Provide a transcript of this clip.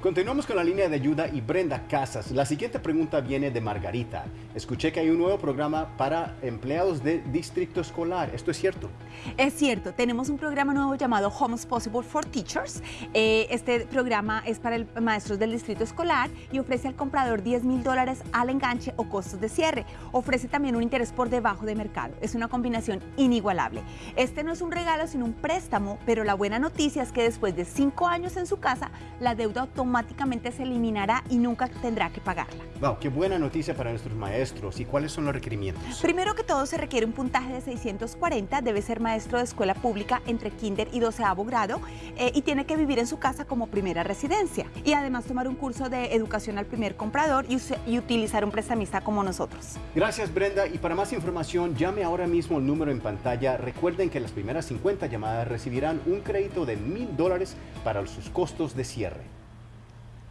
Continuamos con la línea de ayuda y Brenda Casas. La siguiente pregunta viene de Margarita. Escuché que hay un nuevo programa para empleados de distrito escolar. ¿Esto es cierto? Es cierto. Tenemos un programa nuevo llamado Homes Possible for Teachers. Eh, este programa es para el, maestros del distrito escolar y ofrece al comprador 10 mil dólares al enganche o costos de cierre. Ofrece también un interés por debajo de mercado. Es una combinación inigualable. Este no es un regalo, sino un préstamo, pero la buena noticia es que después de cinco años en su casa, la deuda automática automáticamente se eliminará y nunca tendrá que pagarla. Wow, qué buena noticia para nuestros maestros. ¿Y cuáles son los requerimientos? Primero que todo se requiere un puntaje de 640, debe ser maestro de escuela pública entre kinder y 12 grado eh, y tiene que vivir en su casa como primera residencia. Y además tomar un curso de educación al primer comprador y, y utilizar un prestamista como nosotros. Gracias Brenda y para más información llame ahora mismo el número en pantalla. Recuerden que las primeras 50 llamadas recibirán un crédito de mil dólares para sus costos de cierre.